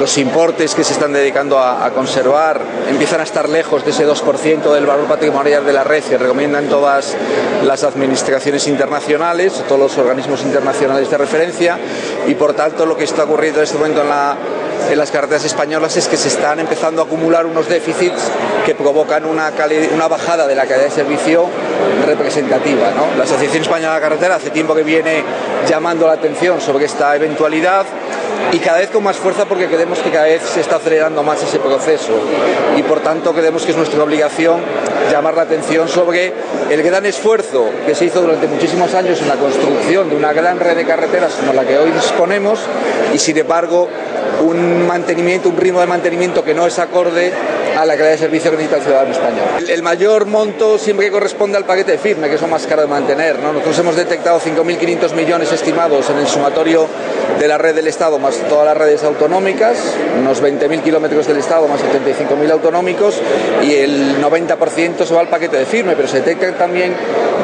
los importes que se están dedicando a, a, conservar empiezan a estar lejos de ese 2% del valor patrimonial de la red que recomiendan todas las administraciones internacionales, todos los organismos internacionales de referencia y por tanto lo que está ocurriendo en este momento en la en las carreteras españolas es que se están empezando a acumular unos déficits que provocan una, una bajada de la calidad de servicio representativa. ¿no? La Asociación Española de la Carretera hace tiempo que viene llamando la atención sobre esta eventualidad y cada vez con más fuerza porque creemos que cada vez se está acelerando más ese proceso. Y por tanto creemos que es nuestra obligación llamar la atención sobre el gran esfuerzo que se hizo durante muchísimos años en la construcción de una gran red de carreteras como la que hoy disponemos y sin embargo un mantenimiento, un ritmo de mantenimiento que no es acorde a la calidad de servicio que necesita el ciudadano español. El, el mayor monto siempre corresponde al paquete firme, que es lo más caro de mantener. ¿no? Nosotros hemos detectado 5.500 millones estimados en el sumatorio de la red del Estado más todas las redes autonómicas, unos 20.000 kilómetros del Estado más 75.000 autonómicos y el 90% se va al paquete de firme, pero se detectan también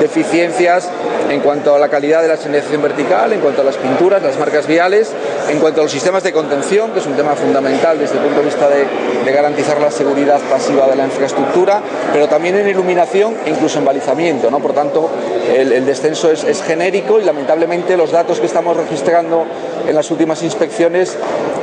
deficiencias en cuanto a la calidad de la señalización vertical, en cuanto a las pinturas, las marcas viales, en cuanto a los sistemas de contención, que es un tema fundamental desde el punto de vista de, garantizar la seguridad pasiva de la infraestructura, pero también en iluminación e incluso en balizamiento. ¿no? Por tanto, el, descenso es, es genérico y lamentablemente los datos que estamos registrando en las últimas inspecciones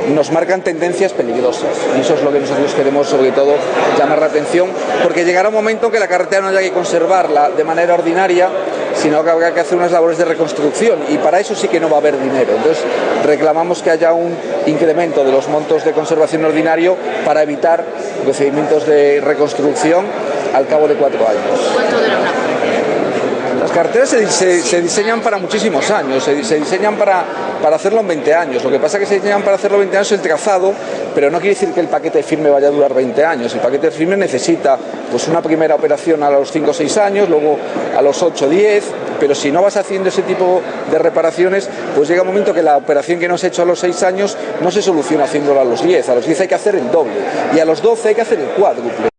nos marcan tendencias peligrosas y eso es lo que nosotros queremos sobre todo llamar la atención porque llegará un momento que la carretera no haya que conservarla de manera ordinaria sino que habrá que hacer unas labores de reconstrucción y para eso sí que no va a haber dinero. Entonces reclamamos que haya un incremento de los montos de conservación ordinario para evitar procedimientos de reconstrucción al cabo de cuatro años. ¿Cuánto dura una Las carreteras se, se, se, diseñan para muchísimos años, se, se, diseñan para, para hacerlo en 20 años. Lo que pasa es que se diseñan para hacerlo en 20 años el trazado, pero no quiere decir que el paquete firme vaya a durar 20 años. El paquete firme necesita pues, una primera operación a los 5 o 6 años, luego a los 8 o 10, pero si no vas haciendo ese tipo de reparaciones, pues llega un momento que la operación que no se ha hecho a los 6 años no se soluciona haciéndola a los 10. A los 10 hay que hacer el doble y a los 12 hay que hacer el cuádruple.